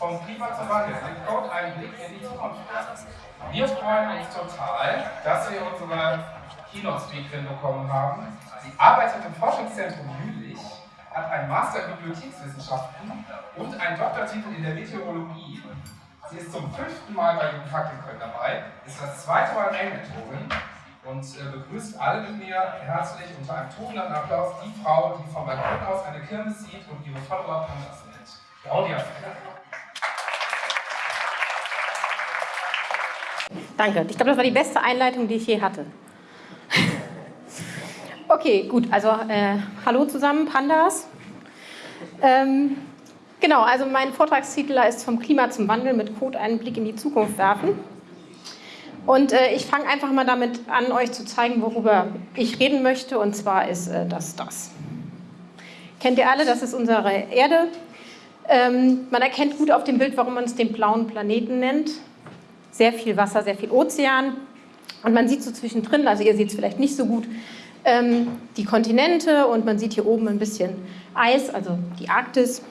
vom Klima zum Wandel, mit Code einen Blick in die Zukunft. Wir freuen uns total, dass wir unsere Keynote-Speakerin bekommen haben. Sie arbeitet im Forschungszentrum Jülich, hat einen Master in Bibliothekswissenschaften und einen Doktortitel in der Meteorologie. Sie ist zum fünften Mal bei den Faktenkönnen dabei, ist das zweite Mal Regelmentorin und äh, begrüßt alle mit mir herzlich unter einem tobenden Applaus die Frau, die vom Balkon aus eine Kirmes sieht und ihre Follower Pandas nennt. Claudia Danke. Ich glaube, das war die beste Einleitung, die ich je hatte. Okay, gut. Also, äh, hallo zusammen, Pandas. Ähm, genau, also mein Vortragstitel ist vom Klima zum Wandel mit Code einen Blick in die Zukunft werfen. Und äh, ich fange einfach mal damit an, euch zu zeigen, worüber ich reden möchte. Und zwar ist äh, das das. Kennt ihr alle, das ist unsere Erde. Ähm, man erkennt gut auf dem Bild, warum man es den blauen Planeten nennt. Sehr viel Wasser, sehr viel Ozean. Und man sieht so zwischendrin, also ihr seht es vielleicht nicht so gut, ähm, die Kontinente und man sieht hier oben ein bisschen Eis, also die Arktis.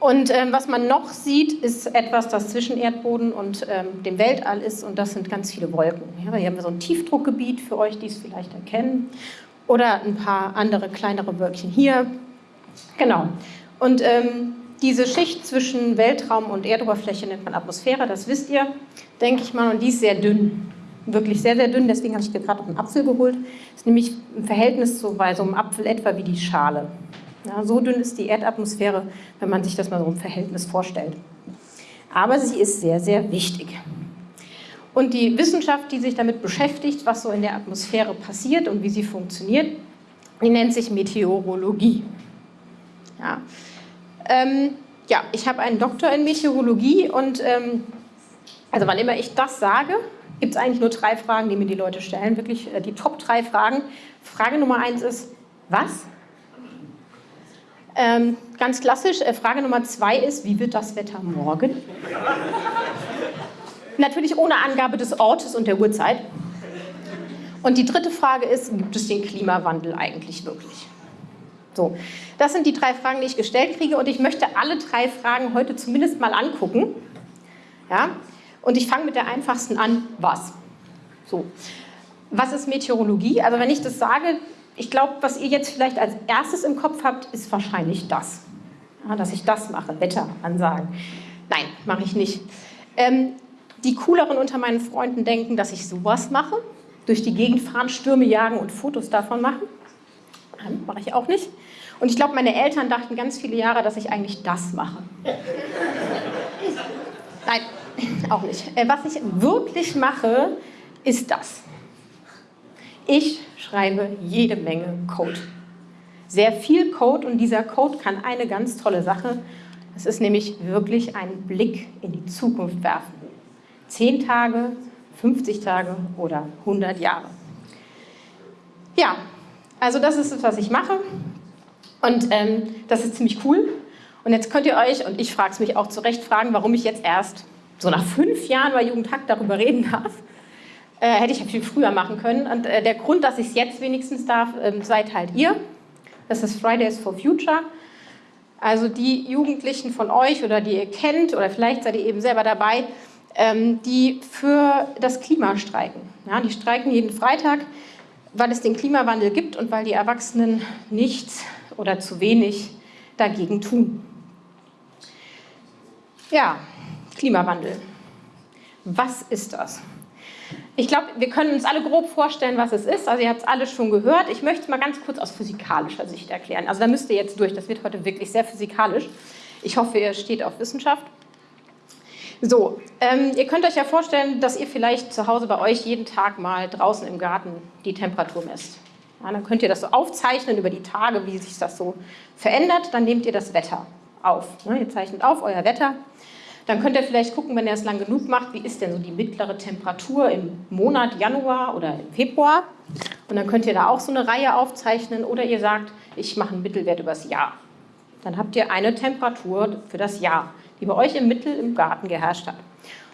Und ähm, was man noch sieht, ist etwas, das zwischen Erdboden und ähm, dem Weltall ist und das sind ganz viele Wolken. Ja, hier haben wir so ein Tiefdruckgebiet für euch, die es vielleicht erkennen oder ein paar andere kleinere Wölkchen hier. Genau. Und ähm, diese Schicht zwischen Weltraum und Erdoberfläche nennt man Atmosphäre, das wisst ihr, denke ich mal, und die ist sehr dünn wirklich sehr, sehr dünn, deswegen habe ich dir gerade auch einen Apfel geholt. Das ist nämlich im Verhältnis zu bei so einem Apfel etwa wie die Schale. Ja, so dünn ist die Erdatmosphäre, wenn man sich das mal so im Verhältnis vorstellt. Aber sie ist sehr, sehr wichtig. Und die Wissenschaft, die sich damit beschäftigt, was so in der Atmosphäre passiert und wie sie funktioniert, die nennt sich Meteorologie. Ja, ähm, ja ich habe einen Doktor in Meteorologie und ähm, also wann immer ich das sage, gibt es eigentlich nur drei Fragen, die mir die Leute stellen, wirklich äh, die Top drei Fragen. Frage Nummer eins ist, was? Ähm, ganz klassisch, äh, Frage Nummer zwei ist, wie wird das Wetter morgen? Natürlich ohne Angabe des Ortes und der Uhrzeit. Und die dritte Frage ist, gibt es den Klimawandel eigentlich wirklich? So, das sind die drei Fragen, die ich gestellt kriege und ich möchte alle drei Fragen heute zumindest mal angucken. Ja? Und ich fange mit der einfachsten an, was? So. Was ist Meteorologie? Also wenn ich das sage, ich glaube, was ihr jetzt vielleicht als erstes im Kopf habt, ist wahrscheinlich das. Ja, dass ich das mache, Wetteransagen. Nein, mache ich nicht. Ähm, die cooleren unter meinen Freunden denken, dass ich sowas mache. Durch die Gegend fahren, Stürme jagen und Fotos davon machen. Mache ich auch nicht. Und ich glaube, meine Eltern dachten ganz viele Jahre, dass ich eigentlich das mache. Nein, auch nicht. Äh, was ich wirklich mache, ist das. Ich schreibe jede Menge Code. Sehr viel Code und dieser Code kann eine ganz tolle Sache. Es ist nämlich wirklich ein Blick in die Zukunft werfen. Zehn Tage, 50 Tage oder 100 Jahre. Ja, also das ist es, was ich mache. Und ähm, das ist ziemlich cool. Und jetzt könnt ihr euch, und ich frage es mich auch zu Recht, fragen, warum ich jetzt erst so nach fünf Jahren bei Jugendhakt darüber reden darf. Äh, hätte ich ja viel früher machen können. Und äh, der Grund, dass ich es jetzt wenigstens darf, äh, seid halt ihr. Das ist Fridays for Future. Also die Jugendlichen von euch oder die ihr kennt, oder vielleicht seid ihr eben selber dabei, ähm, die für das Klima streiken. Ja, die streiken jeden Freitag, weil es den Klimawandel gibt und weil die Erwachsenen nichts oder zu wenig dagegen tun. Ja, Klimawandel. Was ist das? Ich glaube, wir können uns alle grob vorstellen, was es ist. Also ihr habt es alle schon gehört. Ich möchte es mal ganz kurz aus physikalischer Sicht erklären. Also da müsst ihr jetzt durch. Das wird heute wirklich sehr physikalisch. Ich hoffe, ihr steht auf Wissenschaft. So, ähm, ihr könnt euch ja vorstellen, dass ihr vielleicht zu Hause bei euch jeden Tag mal draußen im Garten die Temperatur messt. Ja, dann könnt ihr das so aufzeichnen über die Tage, wie sich das so verändert. Dann nehmt ihr das Wetter auf. Ne, ihr zeichnet auf euer Wetter dann könnt ihr vielleicht gucken, wenn ihr es lang genug macht, wie ist denn so die mittlere Temperatur im Monat Januar oder im Februar. Und dann könnt ihr da auch so eine Reihe aufzeichnen oder ihr sagt, ich mache einen Mittelwert übers Jahr. Dann habt ihr eine Temperatur für das Jahr, die bei euch im Mittel im Garten geherrscht hat.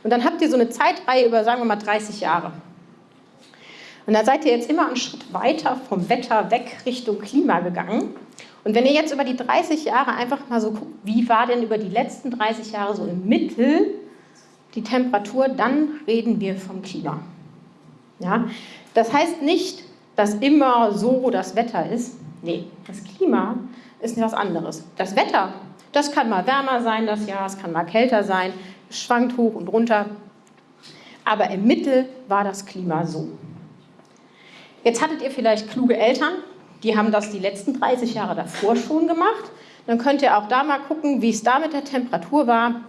Und dann habt ihr so eine Zeitreihe über, sagen wir mal, 30 Jahre. Und da seid ihr jetzt immer einen Schritt weiter vom Wetter weg Richtung Klima gegangen. Und wenn ihr jetzt über die 30 Jahre einfach mal so guckt, wie war denn über die letzten 30 Jahre so im Mittel die Temperatur, dann reden wir vom Klima. Ja? Das heißt nicht, dass immer so das Wetter ist. Nee, das Klima ist etwas anderes. Das Wetter, das kann mal wärmer sein das Jahr, es kann mal kälter sein, schwankt hoch und runter. Aber im Mittel war das Klima so. Jetzt hattet ihr vielleicht kluge Eltern, die haben das die letzten 30 Jahre davor schon gemacht. Dann könnt ihr auch da mal gucken, wie es da mit der Temperatur war.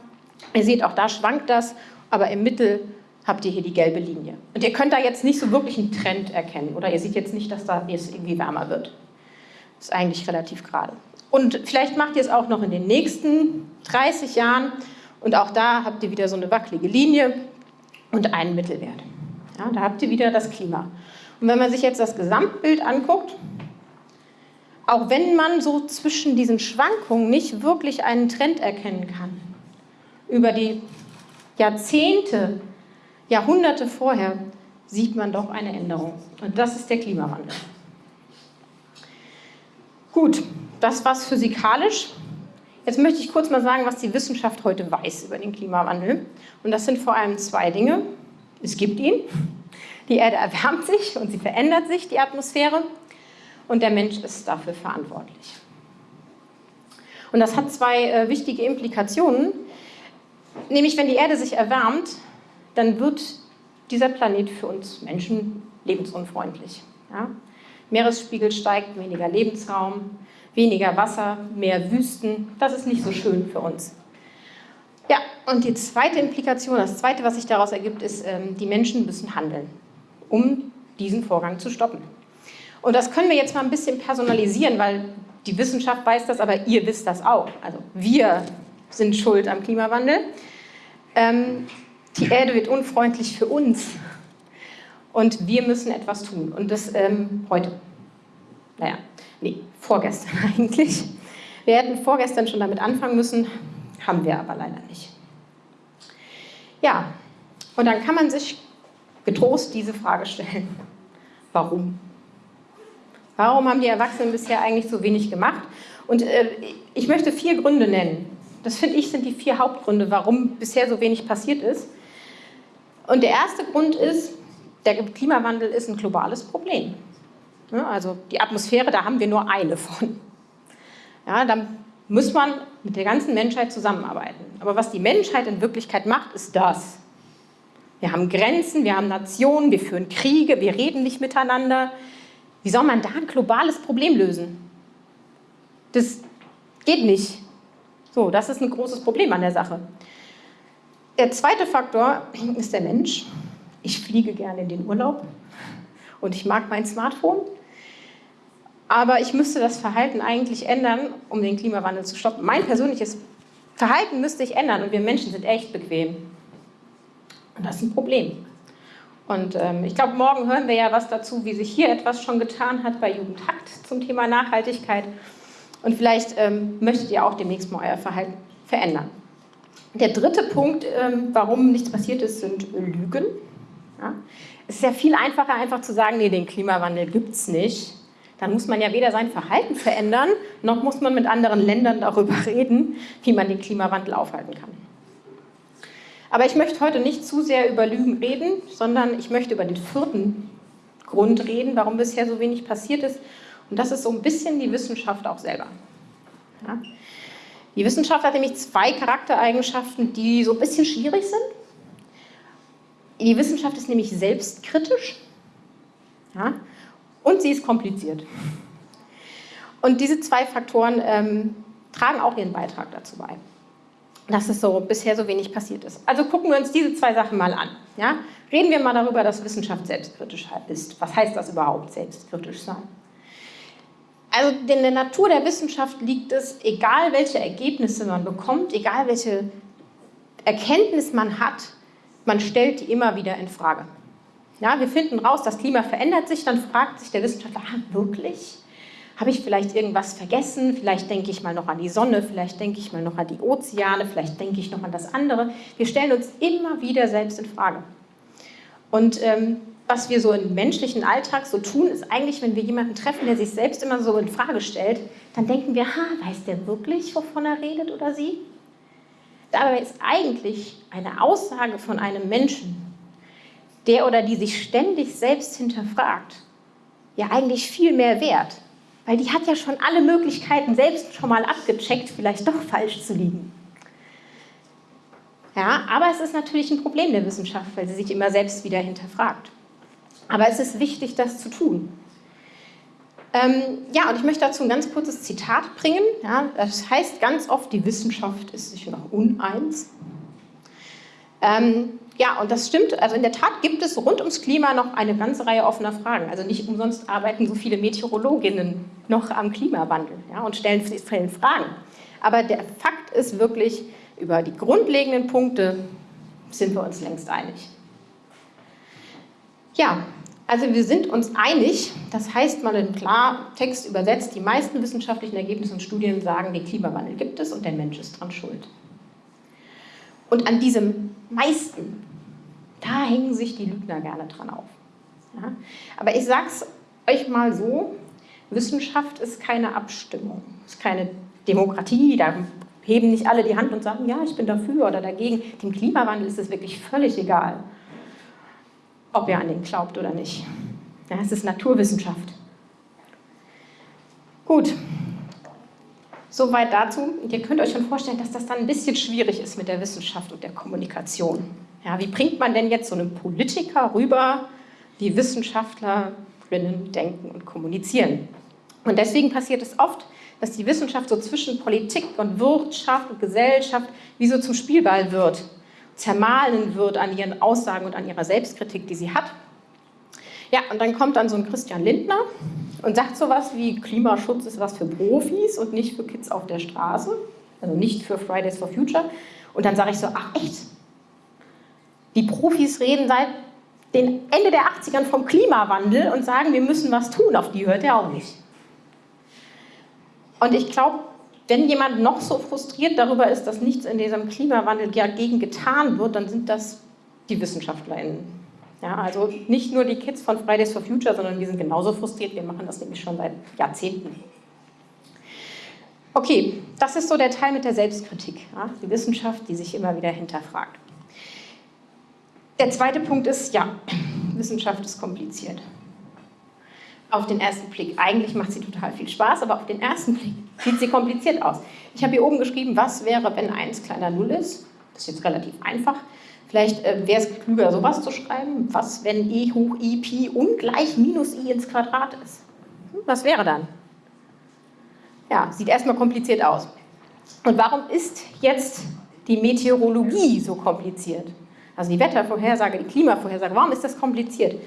Ihr seht, auch da schwankt das, aber im Mittel habt ihr hier die gelbe Linie. Und ihr könnt da jetzt nicht so wirklich einen Trend erkennen oder ihr seht jetzt nicht, dass da es irgendwie wärmer wird. Das ist eigentlich relativ gerade. Und vielleicht macht ihr es auch noch in den nächsten 30 Jahren und auch da habt ihr wieder so eine wackelige Linie und einen Mittelwert. Ja, da habt ihr wieder das Klima. Und wenn man sich jetzt das Gesamtbild anguckt, auch wenn man so zwischen diesen Schwankungen nicht wirklich einen Trend erkennen kann, über die Jahrzehnte, Jahrhunderte vorher, sieht man doch eine Änderung. Und das ist der Klimawandel. Gut, das war's physikalisch. Jetzt möchte ich kurz mal sagen, was die Wissenschaft heute weiß über den Klimawandel. Und das sind vor allem zwei Dinge. Es gibt ihn. Die Erde erwärmt sich und sie verändert sich, die Atmosphäre und der Mensch ist dafür verantwortlich. Und das hat zwei äh, wichtige Implikationen, nämlich wenn die Erde sich erwärmt, dann wird dieser Planet für uns Menschen lebensunfreundlich. Ja? Meeresspiegel steigt, weniger Lebensraum, weniger Wasser, mehr Wüsten. Das ist nicht so schön für uns. Ja, und die zweite Implikation, das zweite, was sich daraus ergibt, ist, ähm, die Menschen müssen handeln, um diesen Vorgang zu stoppen. Und das können wir jetzt mal ein bisschen personalisieren, weil die Wissenschaft weiß das, aber ihr wisst das auch. Also wir sind schuld am Klimawandel. Ähm, die Erde wird unfreundlich für uns und wir müssen etwas tun. Und das ähm, heute. Naja, nee, vorgestern eigentlich. Wir hätten vorgestern schon damit anfangen müssen, haben wir aber leider nicht. Ja, und dann kann man sich getrost diese Frage stellen. Warum? Warum haben die Erwachsenen bisher eigentlich so wenig gemacht? Und äh, ich möchte vier Gründe nennen. Das finde ich sind die vier Hauptgründe, warum bisher so wenig passiert ist. Und der erste Grund ist, der Klimawandel ist ein globales Problem. Ja, also die Atmosphäre, da haben wir nur eine von. Ja, dann muss man mit der ganzen Menschheit zusammenarbeiten. Aber was die Menschheit in Wirklichkeit macht, ist das. Wir haben Grenzen, wir haben Nationen, wir führen Kriege, wir reden nicht miteinander, wie soll man da ein globales Problem lösen? Das geht nicht. So, das ist ein großes Problem an der Sache. Der zweite Faktor ist der Mensch. Ich fliege gerne in den Urlaub und ich mag mein Smartphone. Aber ich müsste das Verhalten eigentlich ändern, um den Klimawandel zu stoppen. Mein persönliches Verhalten müsste ich ändern und wir Menschen sind echt bequem. Und das ist ein Problem. Und ähm, ich glaube, morgen hören wir ja was dazu, wie sich hier etwas schon getan hat bei Jugendhakt zum Thema Nachhaltigkeit. Und vielleicht ähm, möchtet ihr auch demnächst mal euer Verhalten verändern. Der dritte Punkt, ähm, warum nichts passiert ist, sind Lügen. Ja? Es ist ja viel einfacher, einfach zu sagen, nee, den Klimawandel gibt es nicht. Dann muss man ja weder sein Verhalten verändern, noch muss man mit anderen Ländern darüber reden, wie man den Klimawandel aufhalten kann. Aber ich möchte heute nicht zu sehr über Lügen reden, sondern ich möchte über den vierten Grund reden, warum bisher so wenig passiert ist. Und das ist so ein bisschen die Wissenschaft auch selber. Ja? Die Wissenschaft hat nämlich zwei Charaktereigenschaften, die so ein bisschen schwierig sind. Die Wissenschaft ist nämlich selbstkritisch ja? und sie ist kompliziert. Und diese zwei Faktoren ähm, tragen auch ihren Beitrag dazu bei dass es so bisher so wenig passiert ist. Also gucken wir uns diese zwei Sachen mal an. Ja? Reden wir mal darüber, dass Wissenschaft selbstkritisch ist. Was heißt das überhaupt, selbstkritisch sein? Also in der Natur der Wissenschaft liegt es, egal welche Ergebnisse man bekommt, egal welche Erkenntnis man hat, man stellt die immer wieder in Frage. Ja, wir finden raus, das Klima verändert sich, dann fragt sich der Wissenschaftler, ah, wirklich? Habe ich vielleicht irgendwas vergessen? Vielleicht denke ich mal noch an die Sonne, vielleicht denke ich mal noch an die Ozeane, vielleicht denke ich noch an das andere. Wir stellen uns immer wieder selbst in Frage. Und ähm, was wir so im menschlichen Alltag so tun, ist eigentlich, wenn wir jemanden treffen, der sich selbst immer so in Frage stellt, dann denken wir, ha, weiß der wirklich, wovon er redet oder sie? Dabei ist eigentlich eine Aussage von einem Menschen, der oder die sich ständig selbst hinterfragt, ja eigentlich viel mehr wert, weil die hat ja schon alle Möglichkeiten selbst schon mal abgecheckt, vielleicht doch falsch zu liegen. Ja, aber es ist natürlich ein Problem der Wissenschaft, weil sie sich immer selbst wieder hinterfragt. Aber es ist wichtig, das zu tun. Ähm, ja, und ich möchte dazu ein ganz kurzes Zitat bringen. Ja, das heißt ganz oft, die Wissenschaft ist sich noch uneins. Ähm, ja, und das stimmt. Also in der Tat gibt es rund ums Klima noch eine ganze Reihe offener Fragen. Also nicht umsonst arbeiten so viele Meteorologinnen noch am Klimawandel ja, und stellen, stellen Fragen. Aber der Fakt ist wirklich, über die grundlegenden Punkte sind wir uns längst einig. Ja, also wir sind uns einig, das heißt mal in Klartext übersetzt, die meisten wissenschaftlichen Ergebnisse und Studien sagen, den Klimawandel gibt es und der Mensch ist dran schuld. Und an diesem meisten, hängen sich die Lügner gerne dran auf. Ja? Aber ich sage es euch mal so, Wissenschaft ist keine Abstimmung, ist keine Demokratie, da heben nicht alle die Hand und sagen, ja, ich bin dafür oder dagegen. Dem Klimawandel ist es wirklich völlig egal ob ihr an den glaubt oder nicht. Ja, es ist Naturwissenschaft. Gut, soweit dazu. Ihr könnt euch schon vorstellen, dass das dann ein bisschen schwierig ist mit der Wissenschaft und der Kommunikation. Ja, wie bringt man denn jetzt so einen Politiker rüber, wie Wissenschaftlerinnen denken und kommunizieren? Und deswegen passiert es oft, dass die Wissenschaft so zwischen Politik und Wirtschaft und Gesellschaft wie so zum Spielball wird zermahlen wird an ihren Aussagen und an ihrer Selbstkritik, die sie hat. Ja, und dann kommt dann so ein Christian Lindner und sagt sowas wie Klimaschutz ist was für Profis und nicht für Kids auf der Straße, also nicht für Fridays for Future. Und dann sage ich so, ach echt? Die Profis reden seit den Ende der 80ern vom Klimawandel und sagen, wir müssen was tun, auf die hört er auch nicht. Und ich glaube, wenn jemand noch so frustriert darüber ist, dass nichts in diesem Klimawandel dagegen getan wird, dann sind das die WissenschaftlerInnen. Ja, also nicht nur die Kids von Fridays for Future, sondern wir sind genauso frustriert. Wir machen das nämlich schon seit Jahrzehnten. Okay, das ist so der Teil mit der Selbstkritik. Ja, die Wissenschaft, die sich immer wieder hinterfragt. Der zweite Punkt ist, ja, Wissenschaft ist kompliziert auf den ersten Blick. Eigentlich macht sie total viel Spaß, aber auf den ersten Blick sieht sie kompliziert aus. Ich habe hier oben geschrieben, was wäre, wenn 1 kleiner 0 ist. Das ist jetzt relativ einfach. Vielleicht äh, wäre es klüger, sowas zu schreiben. Was, wenn e hoch i pi ungleich minus i ins Quadrat ist? Hm, was wäre dann? Ja, sieht erstmal kompliziert aus. Und warum ist jetzt die Meteorologie so kompliziert? Also die Wettervorhersage, die Klimavorhersage, warum ist das kompliziert?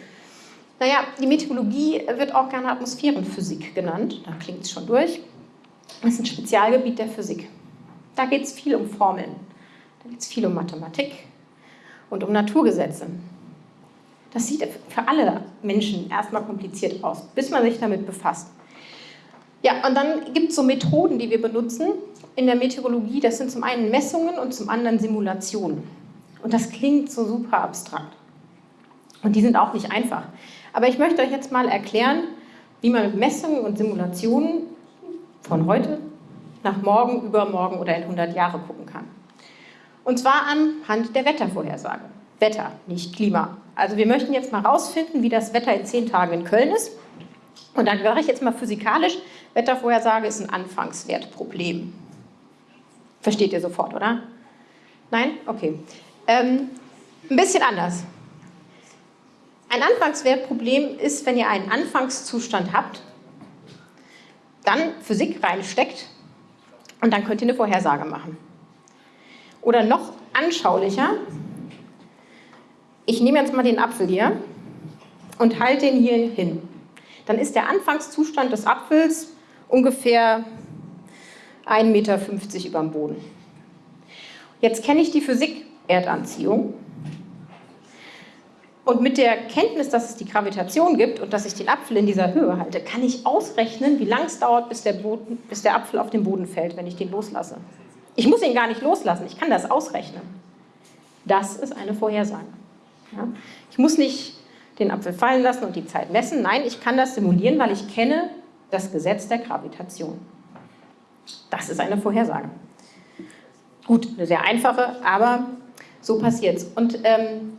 Naja, die Meteorologie wird auch gerne Atmosphärenphysik genannt, da klingt es schon durch. Das ist ein Spezialgebiet der Physik. Da geht es viel um Formeln, da geht es viel um Mathematik und um Naturgesetze. Das sieht für alle Menschen erstmal kompliziert aus, bis man sich damit befasst. Ja, und dann gibt es so Methoden, die wir benutzen in der Meteorologie. Das sind zum einen Messungen und zum anderen Simulationen. Und das klingt so super abstrakt. Und die sind auch nicht einfach. Aber ich möchte euch jetzt mal erklären, wie man mit Messungen und Simulationen von heute nach morgen, übermorgen oder in 100 Jahre gucken kann. Und zwar anhand der Wettervorhersage. Wetter, nicht Klima. Also wir möchten jetzt mal rausfinden, wie das Wetter in zehn Tagen in Köln ist. Und dann sage ich jetzt mal physikalisch, Wettervorhersage ist ein Anfangswertproblem. Versteht ihr sofort, oder? Nein? Okay. Ähm, ein bisschen anders. Ein Anfangswertproblem ist, wenn ihr einen Anfangszustand habt, dann Physik reinsteckt und dann könnt ihr eine Vorhersage machen. Oder noch anschaulicher, ich nehme jetzt mal den Apfel hier und halte ihn hier hin. Dann ist der Anfangszustand des Apfels ungefähr 1,50 Meter über dem Boden. Jetzt kenne ich die Physik Erdanziehung und mit der Kenntnis, dass es die Gravitation gibt und dass ich den Apfel in dieser Höhe halte, kann ich ausrechnen, wie lange es dauert, bis der, Boden, bis der Apfel auf den Boden fällt, wenn ich den loslasse. Ich muss ihn gar nicht loslassen, ich kann das ausrechnen. Das ist eine Vorhersage. Ja? Ich muss nicht den Apfel fallen lassen und die Zeit messen. Nein, ich kann das simulieren, weil ich kenne das Gesetz der Gravitation. Das ist eine Vorhersage. Gut, eine sehr einfache, aber so passiert es. Und ähm,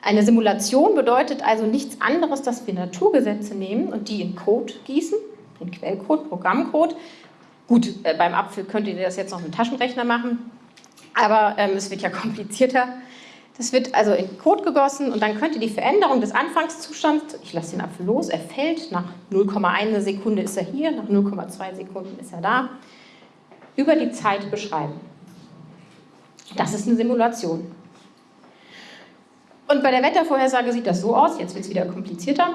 eine Simulation bedeutet also nichts anderes, dass wir Naturgesetze nehmen und die in Code gießen, in Quellcode, Programmcode. Gut, äh, beim Apfel könnt ihr das jetzt noch mit dem Taschenrechner machen, aber ähm, es wird ja komplizierter. Das wird also in Code gegossen und dann könnt ihr die Veränderung des Anfangszustands, ich lasse den Apfel los, er fällt, nach 0,1 Sekunde ist er hier, nach 0,2 Sekunden ist er da, über die Zeit beschreiben. Das ist eine Simulation. Und bei der Wettervorhersage sieht das so aus, jetzt wird es wieder komplizierter.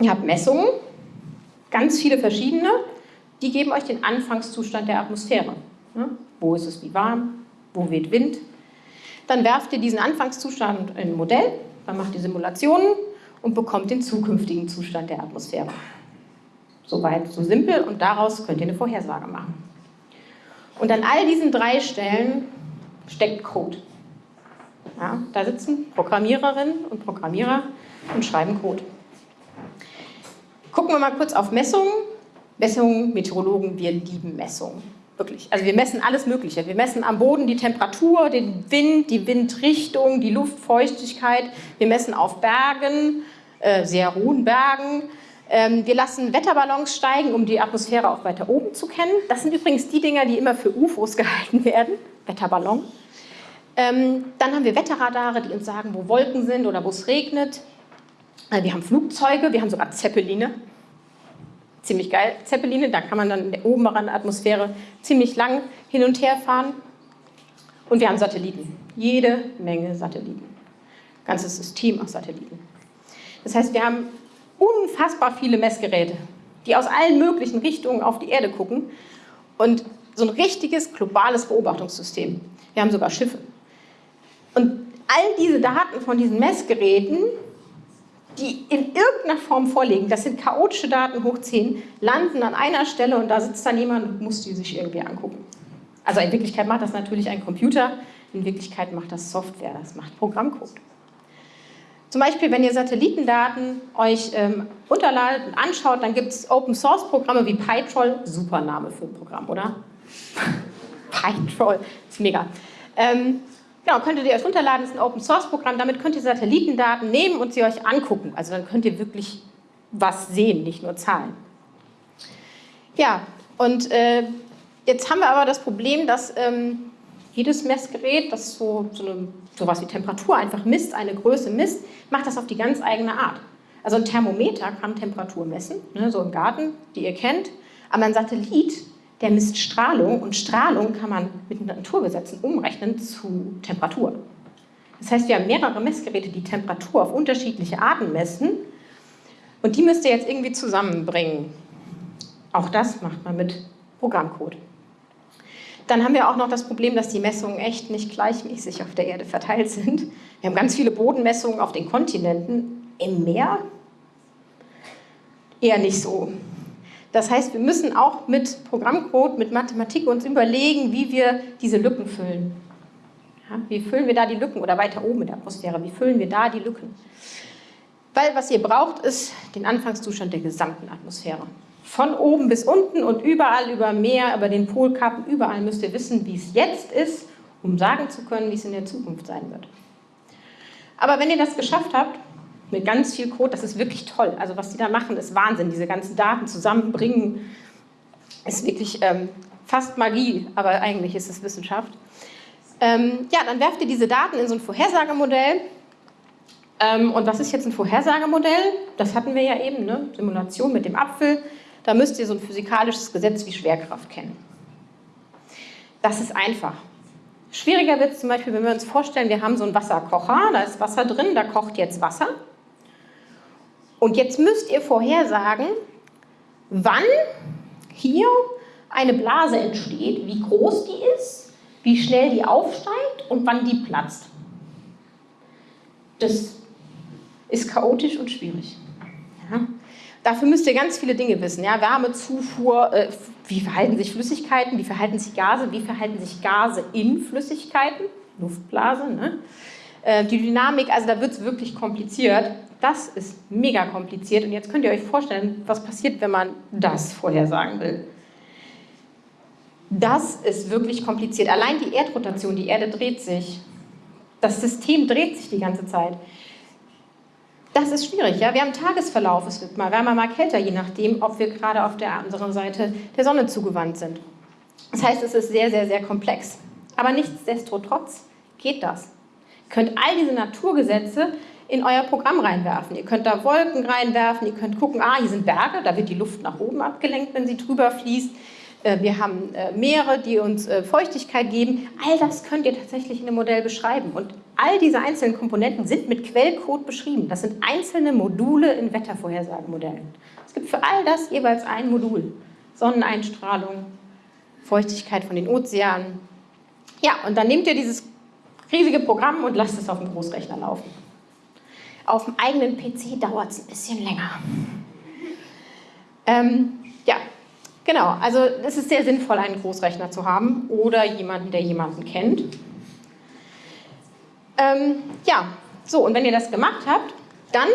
Ihr habt Messungen, ganz viele verschiedene, die geben euch den Anfangszustand der Atmosphäre. Wo ist es wie warm, wo weht Wind. Dann werft ihr diesen Anfangszustand in ein Modell, dann macht ihr Simulationen und bekommt den zukünftigen Zustand der Atmosphäre. Soweit so simpel und daraus könnt ihr eine Vorhersage machen. Und an all diesen drei Stellen steckt Code. Ja, da sitzen Programmiererinnen und Programmierer und schreiben Code. Gucken wir mal kurz auf Messungen. Messungen, Meteorologen, wir lieben Messungen. Wirklich. Also wir messen alles Mögliche. Wir messen am Boden die Temperatur, den Wind, die Windrichtung, die Luftfeuchtigkeit. Wir messen auf Bergen, äh, sehr hohen Bergen. Ähm, wir lassen Wetterballons steigen, um die Atmosphäre auch weiter oben zu kennen. Das sind übrigens die Dinger, die immer für UFOs gehalten werden. Wetterballon. Ähm, dann haben wir Wetterradare, die uns sagen, wo Wolken sind oder wo es regnet. Äh, wir haben Flugzeuge, wir haben sogar Zeppeline. Ziemlich geil, Zeppeline, da kann man dann in der oberen Atmosphäre ziemlich lang hin und her fahren. Und wir haben Satelliten, jede Menge Satelliten. Ganzes System aus Satelliten. Das heißt, wir haben unfassbar viele Messgeräte, die aus allen möglichen Richtungen auf die Erde gucken und so ein richtiges globales Beobachtungssystem. Wir haben sogar Schiffe. Und all diese Daten von diesen Messgeräten, die in irgendeiner Form vorliegen, das sind chaotische Daten hoch 10, landen an einer Stelle und da sitzt dann jemand und muss die sich irgendwie angucken. Also in Wirklichkeit macht das natürlich ein Computer, in Wirklichkeit macht das Software, das macht Programmcode. Zum Beispiel, wenn ihr Satellitendaten euch ähm, runterladet und anschaut, dann gibt es Open-Source-Programme wie PyTroll, super Name für ein Programm, oder? PyTroll, ist mega. Ähm, Genau, könntet ihr euch runterladen, ist ein Open-Source-Programm, damit könnt ihr Satellitendaten nehmen und sie euch angucken. Also dann könnt ihr wirklich was sehen, nicht nur Zahlen. Ja, und äh, jetzt haben wir aber das Problem, dass ähm, jedes Messgerät, das so, so eine, sowas wie Temperatur einfach misst, eine Größe misst, macht das auf die ganz eigene Art. Also ein Thermometer kann Temperatur messen, ne, so im Garten, die ihr kennt, aber ein Satellit der misst Strahlung und Strahlung kann man mit Naturgesetzen umrechnen zu Temperatur. Das heißt, wir haben mehrere Messgeräte, die Temperatur auf unterschiedliche Arten messen und die müsst ihr jetzt irgendwie zusammenbringen. Auch das macht man mit Programmcode. Dann haben wir auch noch das Problem, dass die Messungen echt nicht gleichmäßig auf der Erde verteilt sind. Wir haben ganz viele Bodenmessungen auf den Kontinenten. Im Meer eher nicht so. Das heißt, wir müssen auch mit Programmcode, mit Mathematik uns überlegen, wie wir diese Lücken füllen. Ja, wie füllen wir da die Lücken oder weiter oben in der Atmosphäre, wie füllen wir da die Lücken? Weil was ihr braucht, ist den Anfangszustand der gesamten Atmosphäre. Von oben bis unten und überall über Meer, über den Polkappen, überall müsst ihr wissen, wie es jetzt ist, um sagen zu können, wie es in der Zukunft sein wird. Aber wenn ihr das geschafft habt, mit ganz viel Code. Das ist wirklich toll. Also was die da machen, ist Wahnsinn. Diese ganzen Daten zusammenbringen, ist wirklich ähm, fast Magie, aber eigentlich ist es Wissenschaft. Ähm, ja, dann werft ihr diese Daten in so ein Vorhersagemodell. Ähm, und was ist jetzt ein Vorhersagemodell? Das hatten wir ja eben, ne? Simulation mit dem Apfel. Da müsst ihr so ein physikalisches Gesetz wie Schwerkraft kennen. Das ist einfach. Schwieriger wird es zum Beispiel, wenn wir uns vorstellen, wir haben so einen Wasserkocher, da ist Wasser drin, da kocht jetzt Wasser. Und jetzt müsst ihr vorhersagen, wann hier eine Blase entsteht, wie groß die ist, wie schnell die aufsteigt und wann die platzt. Das ist chaotisch und schwierig. Ja. Dafür müsst ihr ganz viele Dinge wissen. Ja, Wärmezufuhr, äh, wie verhalten sich Flüssigkeiten, wie verhalten sich Gase, wie verhalten sich Gase in Flüssigkeiten, Luftblase. Ne? äh, die Dynamik, also da wird es wirklich kompliziert. Das ist mega kompliziert und jetzt könnt ihr euch vorstellen, was passiert, wenn man das vorhersagen will. Das ist wirklich kompliziert. Allein die Erdrotation, die Erde dreht sich. Das System dreht sich die ganze Zeit. Das ist schwierig. Ja? Wir haben Tagesverlauf, es wird mal wärmer, mal kälter, je nachdem, ob wir gerade auf der anderen Seite der Sonne zugewandt sind. Das heißt, es ist sehr, sehr, sehr komplex. Aber nichtsdestotrotz geht das. Ihr könnt all diese Naturgesetze in euer Programm reinwerfen. Ihr könnt da Wolken reinwerfen, ihr könnt gucken, ah, hier sind Berge, da wird die Luft nach oben abgelenkt, wenn sie drüber fließt. Äh, wir haben äh, Meere, die uns äh, Feuchtigkeit geben. All das könnt ihr tatsächlich in einem Modell beschreiben. Und all diese einzelnen Komponenten sind mit Quellcode beschrieben. Das sind einzelne Module in Wettervorhersagemodellen. Es gibt für all das jeweils ein Modul. Sonneneinstrahlung, Feuchtigkeit von den Ozeanen. Ja, und dann nehmt ihr dieses riesige Programm und lasst es auf dem Großrechner laufen. Auf dem eigenen PC dauert es ein bisschen länger. Ähm, ja, genau. Also es ist sehr sinnvoll, einen Großrechner zu haben oder jemanden, der jemanden kennt. Ähm, ja, so, und wenn ihr das gemacht habt, dann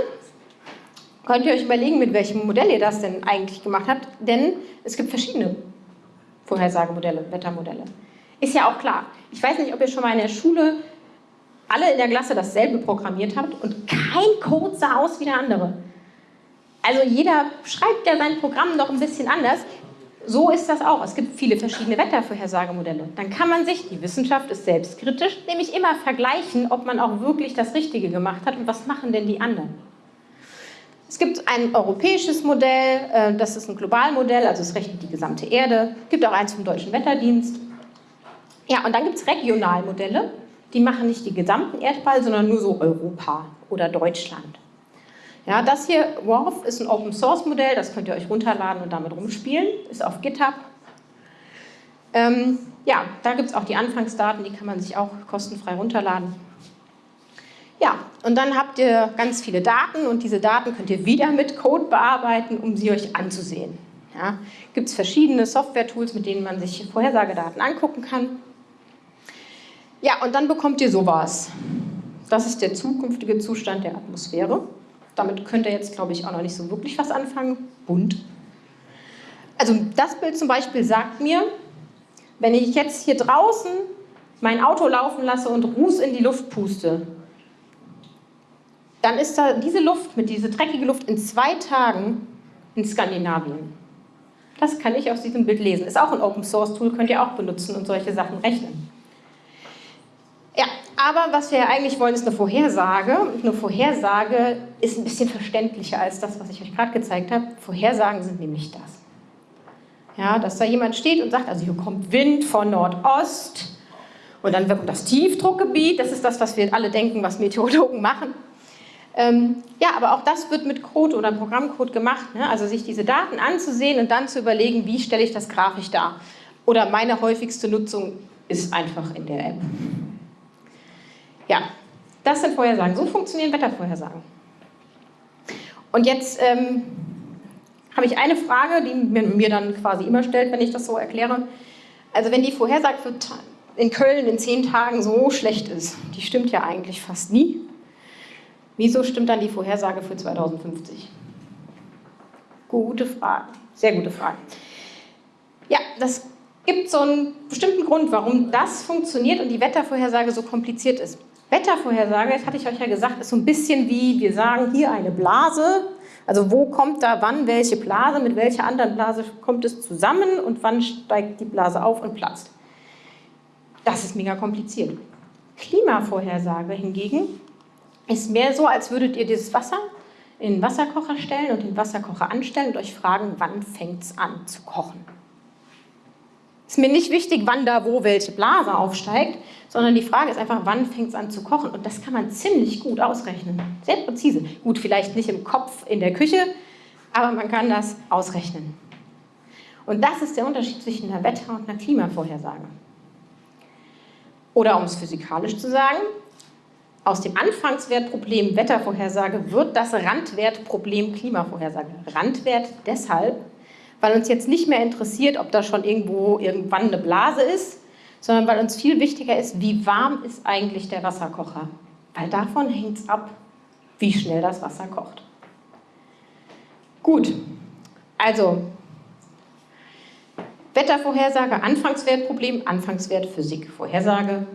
könnt ihr euch überlegen, mit welchem Modell ihr das denn eigentlich gemacht habt, denn es gibt verschiedene Vorhersagemodelle, Wettermodelle. Ist ja auch klar. Ich weiß nicht, ob ihr schon mal in der Schule alle in der Klasse dasselbe programmiert habt und kein Code sah aus wie der andere. Also jeder schreibt ja sein Programm noch ein bisschen anders. So ist das auch. Es gibt viele verschiedene Wettervorhersagemodelle. Dann kann man sich, die Wissenschaft ist selbstkritisch, nämlich immer vergleichen, ob man auch wirklich das Richtige gemacht hat und was machen denn die anderen. Es gibt ein europäisches Modell, äh, das ist ein Globalmodell, also es rechnet die gesamte Erde. Es gibt auch eins vom Deutschen Wetterdienst. Ja, und dann gibt es Regionalmodelle, die machen nicht die gesamten Erdball, sondern nur so Europa oder Deutschland. Ja, das hier, WRF, ist ein Open-Source-Modell, das könnt ihr euch runterladen und damit rumspielen, ist auf GitHub. Ähm, ja, da gibt es auch die Anfangsdaten, die kann man sich auch kostenfrei runterladen. Ja, und dann habt ihr ganz viele Daten und diese Daten könnt ihr wieder mit Code bearbeiten, um sie euch anzusehen. Ja, gibt es verschiedene Software-Tools, mit denen man sich Vorhersagedaten angucken kann. Ja, und dann bekommt ihr sowas. Das ist der zukünftige Zustand der Atmosphäre. Damit könnt ihr jetzt, glaube ich, auch noch nicht so wirklich was anfangen. Bunt. Also das Bild zum Beispiel sagt mir, wenn ich jetzt hier draußen mein Auto laufen lasse und Ruß in die Luft puste, dann ist da diese Luft, mit dieser dreckige Luft in zwei Tagen in Skandinavien. Das kann ich aus diesem Bild lesen. Ist auch ein Open Source Tool, könnt ihr auch benutzen und solche Sachen rechnen. Aber was wir ja eigentlich wollen, ist eine Vorhersage. Eine Vorhersage ist ein bisschen verständlicher als das, was ich euch gerade gezeigt habe. Vorhersagen sind nämlich das. Ja, dass da jemand steht und sagt, also hier kommt Wind von Nordost und dann kommt das Tiefdruckgebiet. Das ist das, was wir alle denken, was Meteorologen machen. Ähm, ja, aber auch das wird mit Code oder Programmcode gemacht. Ne? Also sich diese Daten anzusehen und dann zu überlegen, wie stelle ich das grafisch dar. Oder meine häufigste Nutzung ist einfach in der App. Ja, das sind Vorhersagen. So funktionieren Wettervorhersagen. Und jetzt ähm, habe ich eine Frage, die man mir dann quasi immer stellt, wenn ich das so erkläre. Also wenn die Vorhersage für in Köln in zehn Tagen so schlecht ist, die stimmt ja eigentlich fast nie, wieso stimmt dann die Vorhersage für 2050? Gute Frage, sehr gute Frage. Ja, das gibt so einen bestimmten Grund, warum das funktioniert und die Wettervorhersage so kompliziert ist. Wettervorhersage, das hatte ich euch ja gesagt, ist so ein bisschen wie, wir sagen, hier eine Blase. Also wo kommt da wann welche Blase, mit welcher anderen Blase kommt es zusammen und wann steigt die Blase auf und platzt. Das ist mega kompliziert. Klimavorhersage hingegen ist mehr so, als würdet ihr dieses Wasser in den Wasserkocher stellen und den Wasserkocher anstellen und euch fragen, wann fängt es an zu kochen. Ist mir nicht wichtig, wann da wo welche Blase aufsteigt, sondern die Frage ist einfach, wann fängt es an zu kochen? Und das kann man ziemlich gut ausrechnen, sehr präzise. Gut, vielleicht nicht im Kopf in der Küche, aber man kann das ausrechnen. Und das ist der Unterschied zwischen einer Wetter- und einer Klimavorhersage. Oder um es physikalisch zu sagen, aus dem Anfangswertproblem Wettervorhersage wird das Randwertproblem Klimavorhersage. Randwert deshalb, weil uns jetzt nicht mehr interessiert, ob da schon irgendwo irgendwann eine Blase ist, sondern weil uns viel wichtiger ist, wie warm ist eigentlich der Wasserkocher. weil davon hängt es ab, wie schnell das Wasser kocht. Gut, also Wettervorhersage, Anfangswertproblem, Anfangswert Physik, Vorhersage,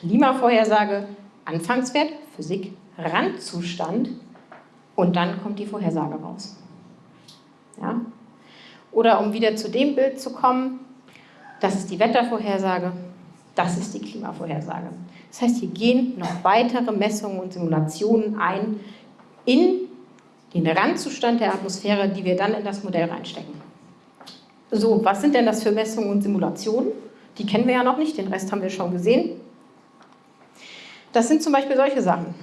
Klimavorhersage, Anfangswert Physik, Randzustand und dann kommt die Vorhersage raus. Ja? Oder um wieder zu dem Bild zu kommen, das ist die Wettervorhersage, das ist die Klimavorhersage. Das heißt, hier gehen noch weitere Messungen und Simulationen ein in den Randzustand der Atmosphäre, die wir dann in das Modell reinstecken. So, was sind denn das für Messungen und Simulationen? Die kennen wir ja noch nicht, den Rest haben wir schon gesehen. Das sind zum Beispiel solche Sachen.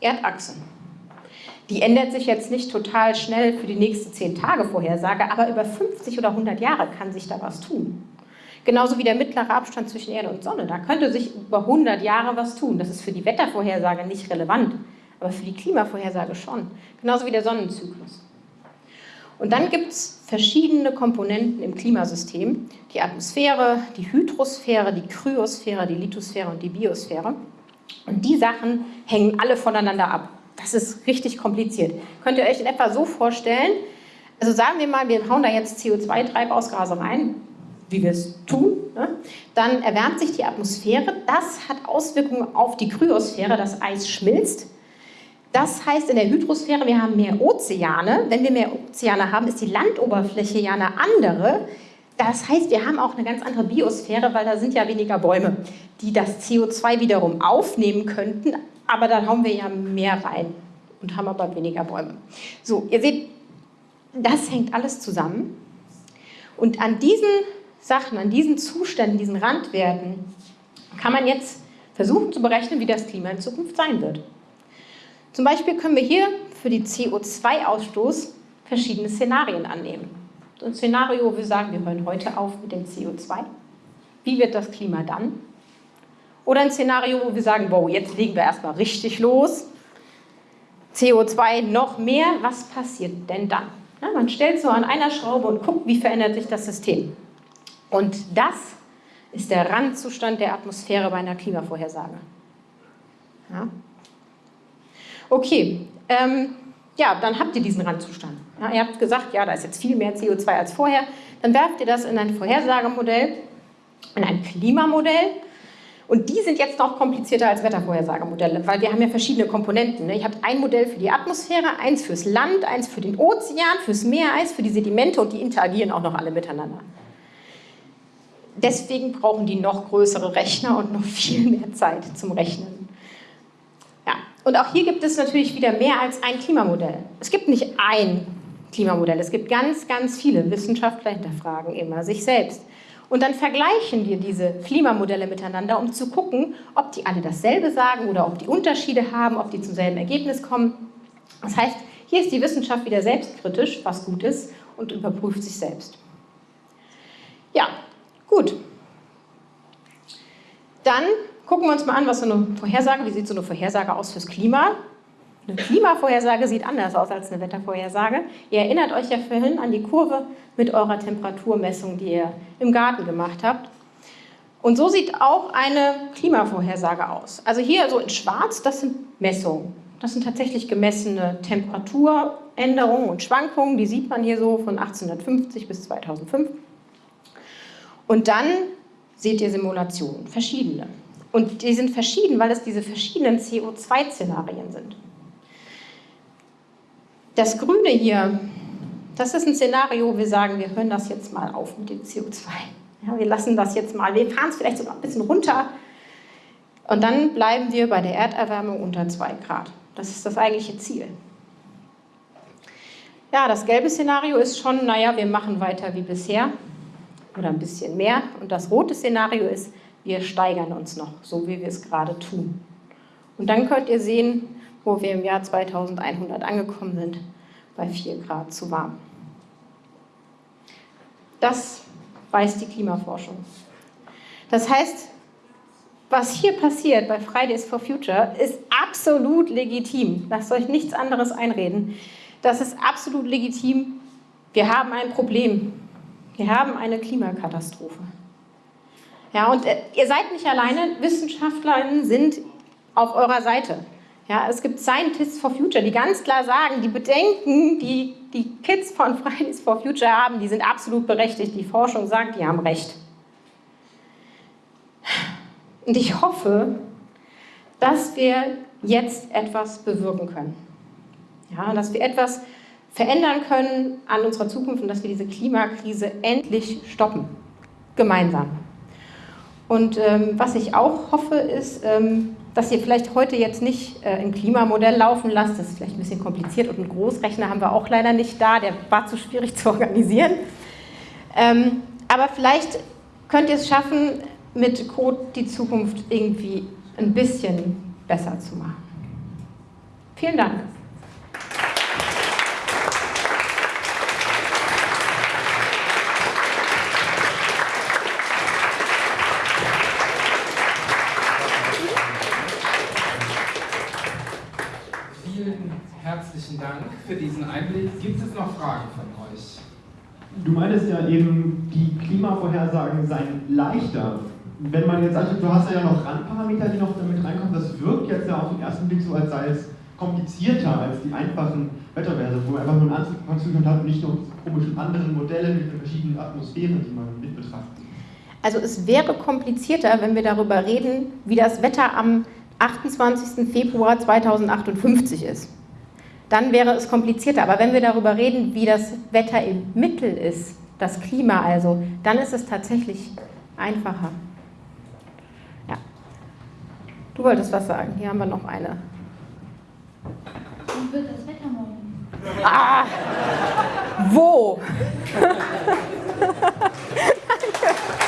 Erdachse. Die ändert sich jetzt nicht total schnell für die nächste 10 Tage Vorhersage, aber über 50 oder 100 Jahre kann sich da was tun. Genauso wie der mittlere Abstand zwischen Erde und Sonne. Da könnte sich über 100 Jahre was tun. Das ist für die Wettervorhersage nicht relevant, aber für die Klimavorhersage schon. Genauso wie der Sonnenzyklus. Und dann gibt es verschiedene Komponenten im Klimasystem. Die Atmosphäre, die Hydrosphäre, die Kryosphäre, die Lithosphäre und die Biosphäre. Und die Sachen hängen alle voneinander ab. Das ist richtig kompliziert. Könnt ihr euch in etwa so vorstellen, also sagen wir mal, wir hauen da jetzt CO2-Treibhausgase rein, wie wir es tun, ne? dann erwärmt sich die Atmosphäre. Das hat Auswirkungen auf die Kryosphäre, das Eis schmilzt. Das heißt in der Hydrosphäre, wir haben mehr Ozeane. Wenn wir mehr Ozeane haben, ist die Landoberfläche ja eine andere. Das heißt, wir haben auch eine ganz andere Biosphäre, weil da sind ja weniger Bäume, die das CO2 wiederum aufnehmen könnten, aber dann hauen wir ja mehr rein und haben aber weniger Bäume. So, ihr seht, das hängt alles zusammen. Und an diesen Sachen, an diesen Zuständen, diesen Randwerten, kann man jetzt versuchen zu berechnen, wie das Klima in Zukunft sein wird. Zum Beispiel können wir hier für die CO2-Ausstoß verschiedene Szenarien annehmen. So ein Szenario, wo wir sagen, wir hören heute auf mit dem CO2. Wie wird das Klima dann? Oder ein Szenario, wo wir sagen, wow, jetzt legen wir erstmal richtig los. CO2 noch mehr, was passiert denn dann? Ja, man stellt so an einer Schraube und guckt, wie verändert sich das System. Und das ist der Randzustand der Atmosphäre bei einer Klimavorhersage. Ja. Okay, ähm, ja, dann habt ihr diesen Randzustand. Ja, ihr habt gesagt, ja, da ist jetzt viel mehr CO2 als vorher. Dann werft ihr das in ein Vorhersagemodell, in ein Klimamodell und die sind jetzt noch komplizierter als Wettervorhersagemodelle, weil wir haben ja verschiedene Komponenten. Ne? Ihr habt ein Modell für die Atmosphäre, eins fürs Land, eins für den Ozean, fürs Meereis, für die Sedimente und die interagieren auch noch alle miteinander. Deswegen brauchen die noch größere Rechner und noch viel mehr Zeit zum Rechnen. Ja, und auch hier gibt es natürlich wieder mehr als ein Klimamodell. Es gibt nicht ein Klimamodell, es gibt ganz, ganz viele. Wissenschaftler hinterfragen immer sich selbst. Und dann vergleichen wir diese Klimamodelle miteinander, um zu gucken, ob die alle dasselbe sagen oder ob die Unterschiede haben, ob die zum selben Ergebnis kommen. Das heißt, hier ist die Wissenschaft wieder selbstkritisch, was gut ist, und überprüft sich selbst. Ja, gut. Dann gucken wir uns mal an, was so eine Vorhersage, wie sieht so eine Vorhersage aus fürs Klima? Eine Klimavorhersage sieht anders aus als eine Wettervorhersage. Ihr erinnert euch ja vorhin an die Kurve mit eurer Temperaturmessung, die ihr im Garten gemacht habt. Und so sieht auch eine Klimavorhersage aus. Also hier so in schwarz, das sind Messungen. Das sind tatsächlich gemessene Temperaturänderungen und Schwankungen. Die sieht man hier so von 1850 bis 2005. Und dann seht ihr Simulationen, verschiedene. Und die sind verschieden, weil es diese verschiedenen CO2-Szenarien sind. Das Grüne hier, das ist ein Szenario, wo wir sagen, wir hören das jetzt mal auf mit dem CO2. Ja, wir lassen das jetzt mal, wir fahren es vielleicht sogar ein bisschen runter und dann bleiben wir bei der Erderwärmung unter 2 Grad. Das ist das eigentliche Ziel. Ja, das gelbe Szenario ist schon, naja, wir machen weiter wie bisher oder ein bisschen mehr. Und das rote Szenario ist, wir steigern uns noch, so wie wir es gerade tun. Und dann könnt ihr sehen, wo wir im Jahr 2100 angekommen sind, bei 4 Grad zu warm. Das weiß die Klimaforschung. Das heißt, was hier passiert bei Fridays for Future ist absolut legitim. Lasst euch nichts anderes einreden. Das ist absolut legitim. Wir haben ein Problem. Wir haben eine Klimakatastrophe. Ja, und äh, ihr seid nicht alleine. Wissenschaftlerinnen sind auf eurer Seite. Ja, es gibt Scientists for Future, die ganz klar sagen, die Bedenken, die die Kids von Fridays for Future haben, die sind absolut berechtigt. Die Forschung sagt, die haben recht. Und ich hoffe, dass wir jetzt etwas bewirken können. Ja, dass wir etwas verändern können an unserer Zukunft und dass wir diese Klimakrise endlich stoppen. Gemeinsam. Und ähm, was ich auch hoffe, ist, ähm, dass ihr vielleicht heute jetzt nicht äh, ein Klimamodell laufen lasst. Das ist vielleicht ein bisschen kompliziert und einen Großrechner haben wir auch leider nicht da. Der war zu schwierig zu organisieren. Ähm, aber vielleicht könnt ihr es schaffen, mit Code die Zukunft irgendwie ein bisschen besser zu machen. Vielen Dank. herzlichen Dank für diesen Einblick. Gibt es noch Fragen von euch? Du meintest ja eben, die Klimavorhersagen seien leichter. Wenn man jetzt sagt, du hast ja noch Randparameter, die noch damit reinkommen, das wirkt jetzt ja auf den ersten Blick so, als sei es komplizierter als die einfachen Wetterwerte, wo man einfach nur einen Anzugszustand hat und nicht noch komischen anderen Modelle mit den verschiedenen Atmosphären, die man mit betrachtet. Also es wäre komplizierter, wenn wir darüber reden, wie das Wetter am 28. Februar 2058 ist dann wäre es komplizierter. Aber wenn wir darüber reden, wie das Wetter im Mittel ist, das Klima also, dann ist es tatsächlich einfacher. Ja. Du wolltest was sagen. Hier haben wir noch eine. Wie wird das Wetter morgen? Ah! Wo?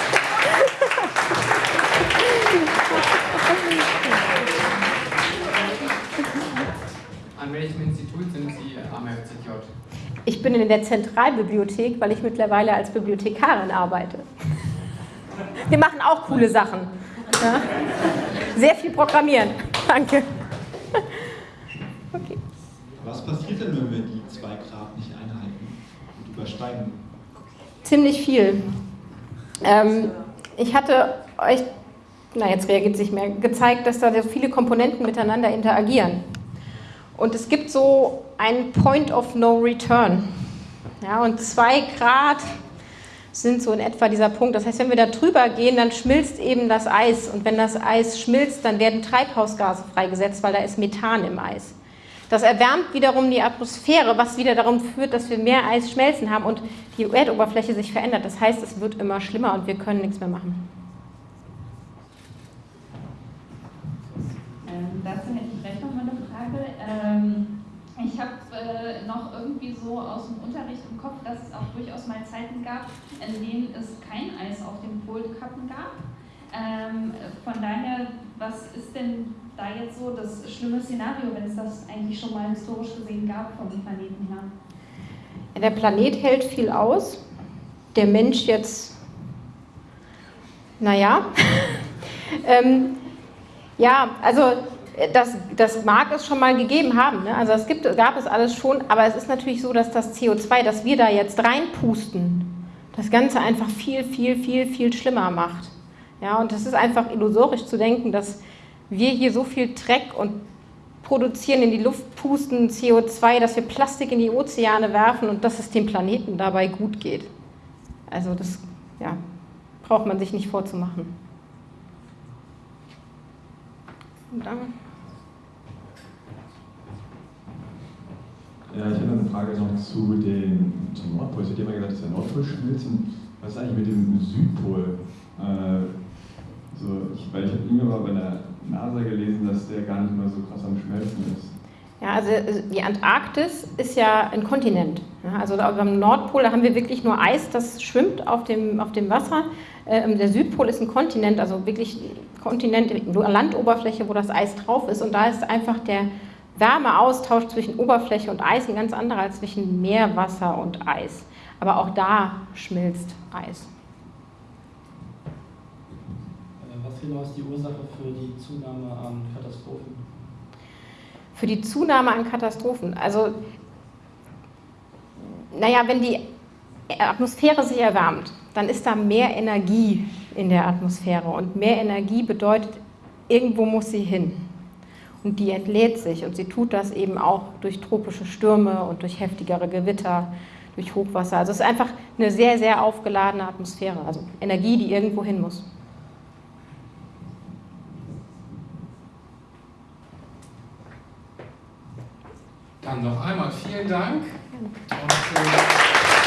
An welchem Institut sind Sie am FZJ? Ich bin in der Zentralbibliothek, weil ich mittlerweile als Bibliothekarin arbeite. Wir machen auch coole Sachen. Ja? Sehr viel programmieren. Danke. Okay. Was passiert denn, wenn wir die 2 Grad nicht einhalten und übersteigen? Ziemlich viel. Ähm, ich hatte euch, na jetzt reagiert es nicht mehr, gezeigt, dass da so viele Komponenten miteinander interagieren. Und es gibt so einen Point of No Return. Ja, und zwei Grad sind so in etwa dieser Punkt. Das heißt, wenn wir da drüber gehen, dann schmilzt eben das Eis. Und wenn das Eis schmilzt, dann werden Treibhausgase freigesetzt, weil da ist Methan im Eis. Das erwärmt wiederum die Atmosphäre, was wieder darum führt, dass wir mehr Eis schmelzen haben und die Erdoberfläche sich verändert. Das heißt, es wird immer schlimmer und wir können nichts mehr machen. Ähm, dazu hätte ich gleich noch mal eine Frage. Ähm, ich habe äh, noch irgendwie so aus dem Unterricht im Kopf, dass es auch durchaus mal Zeiten gab, in denen es kein Eis auf den Polkappen gab. Ähm, von daher, was ist denn da jetzt so das schlimme Szenario, wenn es das eigentlich schon mal historisch gesehen gab vom Planeten her? Der Planet hält viel aus. Der Mensch jetzt, naja. ähm, ja, also das, das mag es schon mal gegeben haben. Ne? Also es gibt, gab es alles schon, aber es ist natürlich so, dass das CO2, das wir da jetzt reinpusten, das Ganze einfach viel, viel, viel, viel schlimmer macht. Ja, und das ist einfach illusorisch zu denken, dass wir hier so viel Dreck und produzieren, in die Luft pusten, CO2, dass wir Plastik in die Ozeane werfen und dass es dem Planeten dabei gut geht. Also das ja, braucht man sich nicht vorzumachen. Und dann Ja, ich habe eine Frage noch zu den, zum Nordpol. Es wird immer gesagt, dass der Nordpol schmilzt. was ist eigentlich mit dem Südpol? Äh, so, ich, weil ich habe irgendwann mal bei der NASA gelesen, dass der gar nicht mal so krass am Schmelzen ist. Ja, also äh, die Antarktis ist ja ein Kontinent. Also am Nordpol da haben wir wirklich nur Eis, das schwimmt auf dem, auf dem Wasser. Ähm, der Südpol ist ein Kontinent, also wirklich ein Kontinent, eine Landoberfläche, wo das Eis drauf ist. Und da ist einfach der Wärmeaustausch zwischen Oberfläche und Eis ein ganz anderer als zwischen Meerwasser und Eis. Aber auch da schmilzt Eis. Äh, was genau ist die Ursache für die Zunahme an Katastrophen? Für die Zunahme an Katastrophen? Also, naja, wenn die Atmosphäre sich erwärmt, dann ist da mehr Energie in der Atmosphäre. Und mehr Energie bedeutet, irgendwo muss sie hin. Und die entlädt sich und sie tut das eben auch durch tropische Stürme und durch heftigere Gewitter, durch Hochwasser. Also es ist einfach eine sehr, sehr aufgeladene Atmosphäre, also Energie, die irgendwo hin muss. Dann noch einmal vielen Dank. Und, äh